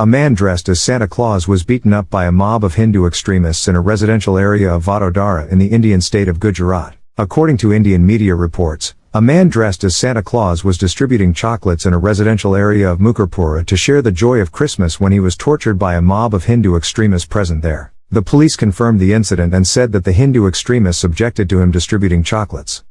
A man dressed as Santa Claus was beaten up by a mob of Hindu extremists in a residential area of Vadodara in the Indian state of Gujarat. According to Indian media reports, a man dressed as Santa Claus was distributing chocolates in a residential area of Makarpura to share the joy of Christmas when he was tortured by a mob of Hindu extremists present there. The police confirmed the incident and said that the Hindu extremists objected to him distributing chocolates.